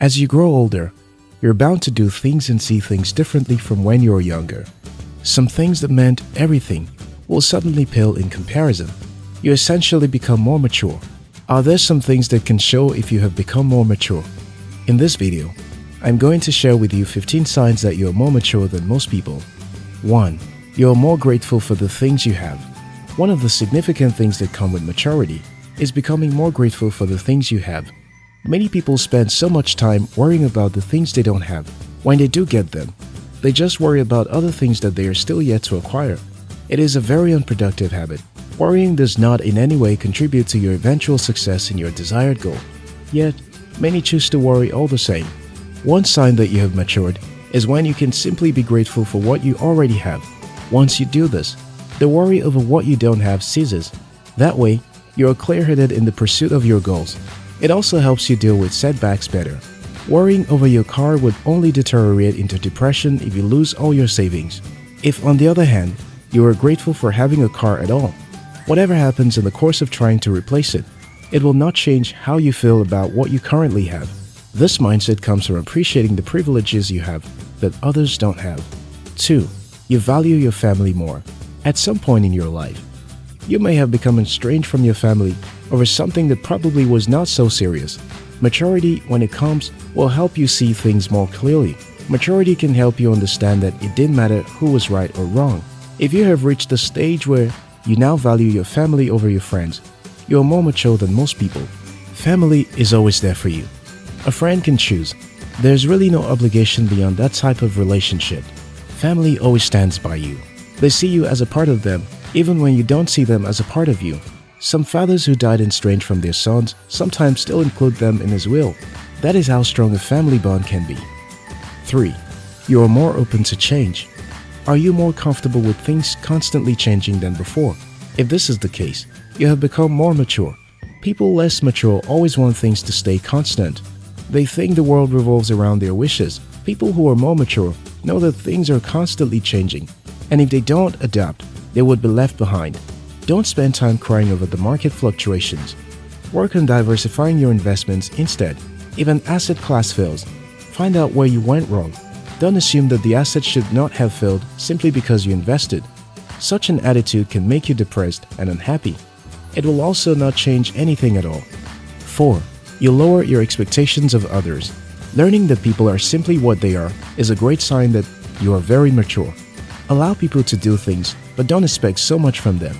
As you grow older, you're bound to do things and see things differently from when you were younger. Some things that meant everything will suddenly pale in comparison. You essentially become more mature. Are there some things that can show if you have become more mature? In this video, I'm going to share with you 15 signs that you are more mature than most people. 1. You are more grateful for the things you have. One of the significant things that come with maturity is becoming more grateful for the things you have. Many people spend so much time worrying about the things they don't have. When they do get them, they just worry about other things that they are still yet to acquire. It is a very unproductive habit. Worrying does not in any way contribute to your eventual success in your desired goal. Yet, many choose to worry all the same. One sign that you have matured is when you can simply be grateful for what you already have. Once you do this, the worry over what you don't have ceases. That way, you are clear-headed in the pursuit of your goals. It also helps you deal with setbacks better. Worrying over your car would only deteriorate into depression if you lose all your savings. If, on the other hand, you are grateful for having a car at all, whatever happens in the course of trying to replace it, it will not change how you feel about what you currently have. This mindset comes from appreciating the privileges you have that others don't have. 2. You value your family more. At some point in your life, you may have become estranged from your family over something that probably was not so serious. Maturity, when it comes, will help you see things more clearly. Maturity can help you understand that it didn't matter who was right or wrong. If you have reached the stage where you now value your family over your friends, you are more mature than most people. Family is always there for you. A friend can choose. There's really no obligation beyond that type of relationship. Family always stands by you. They see you as a part of them, even when you don't see them as a part of you. Some fathers who died estranged from their sons sometimes still include them in his will. That is how strong a family bond can be. 3. You are more open to change. Are you more comfortable with things constantly changing than before? If this is the case, you have become more mature. People less mature always want things to stay constant. They think the world revolves around their wishes. People who are more mature know that things are constantly changing, and if they don't adapt, they would be left behind. Don't spend time crying over the market fluctuations. Work on diversifying your investments instead. If an asset class fails, find out where you went wrong. Don't assume that the asset should not have failed simply because you invested. Such an attitude can make you depressed and unhappy. It will also not change anything at all. 4. You lower your expectations of others. Learning that people are simply what they are is a great sign that you are very mature. Allow people to do things, but don't expect so much from them.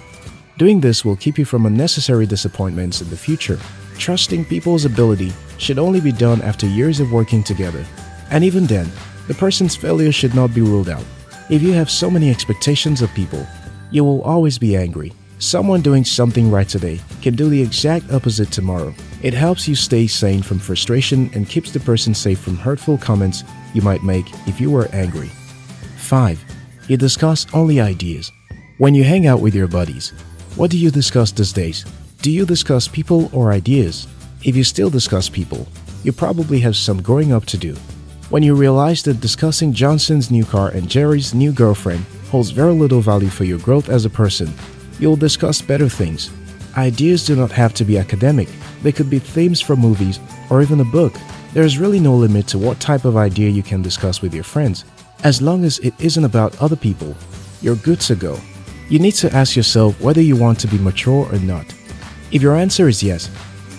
Doing this will keep you from unnecessary disappointments in the future. Trusting people's ability should only be done after years of working together. And even then, the person's failure should not be ruled out. If you have so many expectations of people, you will always be angry. Someone doing something right today can do the exact opposite tomorrow. It helps you stay sane from frustration and keeps the person safe from hurtful comments you might make if you were angry. 5. You discuss only ideas. When you hang out with your buddies, what do you discuss these days? Do you discuss people or ideas? If you still discuss people, you probably have some growing up to do. When you realize that discussing Johnson's new car and Jerry's new girlfriend holds very little value for your growth as a person, you'll discuss better things. Ideas do not have to be academic. They could be themes for movies or even a book. There is really no limit to what type of idea you can discuss with your friends. As long as it isn't about other people, you're good to go. You need to ask yourself whether you want to be mature or not. If your answer is yes,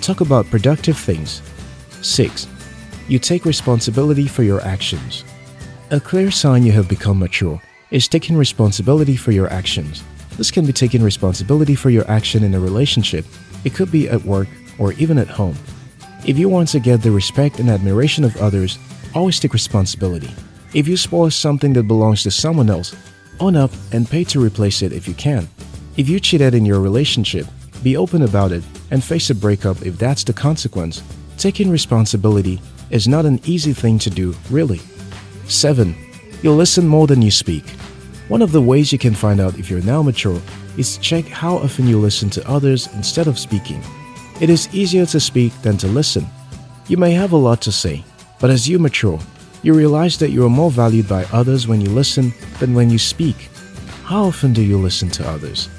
talk about productive things. 6. You take responsibility for your actions. A clear sign you have become mature is taking responsibility for your actions. This can be taking responsibility for your action in a relationship. It could be at work or even at home. If you want to get the respect and admiration of others, always take responsibility. If you spoil something that belongs to someone else, own up and pay to replace it if you can. If you cheated in your relationship, be open about it and face a breakup if that's the consequence. Taking responsibility is not an easy thing to do, really. 7. You listen more than you speak. One of the ways you can find out if you're now mature is to check how often you listen to others instead of speaking. It is easier to speak than to listen. You may have a lot to say, but as you mature, you realize that you are more valued by others when you listen than when you speak. How often do you listen to others?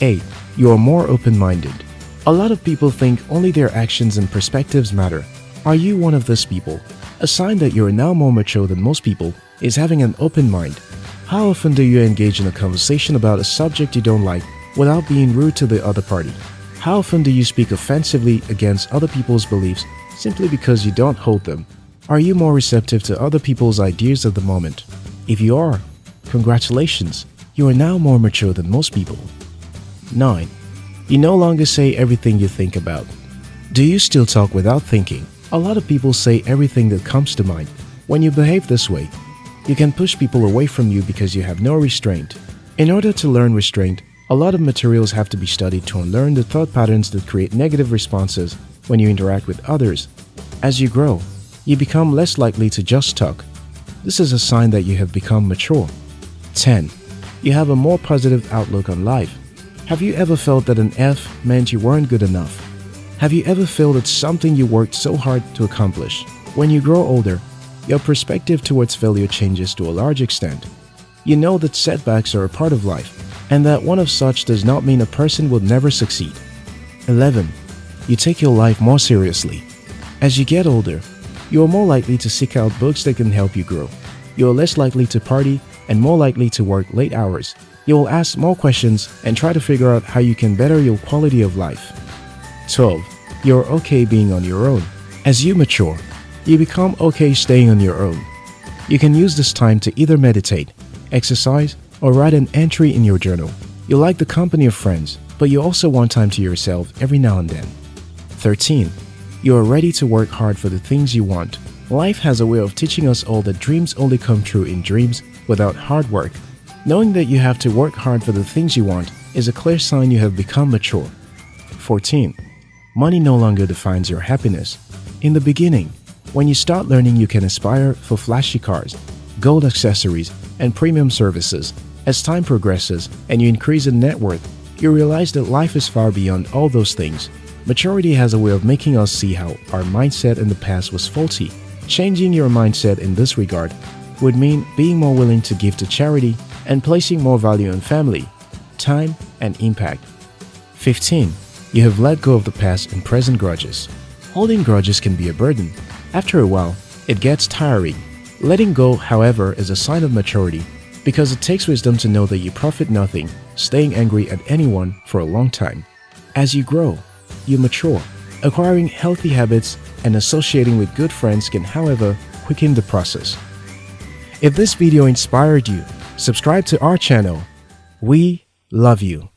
8. You are more open-minded. A lot of people think only their actions and perspectives matter. Are you one of those people? A sign that you are now more mature than most people is having an open mind. How often do you engage in a conversation about a subject you don't like without being rude to the other party? How often do you speak offensively against other people's beliefs simply because you don't hold them? Are you more receptive to other people's ideas at the moment? If you are, congratulations, you are now more mature than most people. 9. You no longer say everything you think about. Do you still talk without thinking? A lot of people say everything that comes to mind. When you behave this way, you can push people away from you because you have no restraint. In order to learn restraint, a lot of materials have to be studied to unlearn the thought patterns that create negative responses when you interact with others. As you grow, you become less likely to just talk. This is a sign that you have become mature. 10. You have a more positive outlook on life. Have you ever felt that an F meant you weren't good enough? Have you ever felt that something you worked so hard to accomplish? When you grow older, your perspective towards failure changes to a large extent. You know that setbacks are a part of life, and that one of such does not mean a person will never succeed. 11. You take your life more seriously. As you get older, you are more likely to seek out books that can help you grow. You are less likely to party and more likely to work late hours. You will ask more questions and try to figure out how you can better your quality of life. 12. You're okay being on your own. As you mature, you become okay staying on your own. You can use this time to either meditate, exercise, or write an entry in your journal. You like the company of friends, but you also want time to yourself every now and then. 13. You are ready to work hard for the things you want. Life has a way of teaching us all that dreams only come true in dreams without hard work. Knowing that you have to work hard for the things you want is a clear sign you have become mature. 14. Money no longer defines your happiness. In the beginning, when you start learning you can aspire for flashy cars, gold accessories, and premium services, as time progresses and you increase in net worth, you realize that life is far beyond all those things Maturity has a way of making us see how our mindset in the past was faulty. Changing your mindset in this regard would mean being more willing to give to charity and placing more value on family, time, and impact. 15. You have let go of the past and present grudges. Holding grudges can be a burden. After a while, it gets tiring. Letting go, however, is a sign of maturity because it takes wisdom to know that you profit nothing staying angry at anyone for a long time. As you grow, you mature. Acquiring healthy habits and associating with good friends can, however, quicken the process. If this video inspired you, subscribe to our channel. We love you.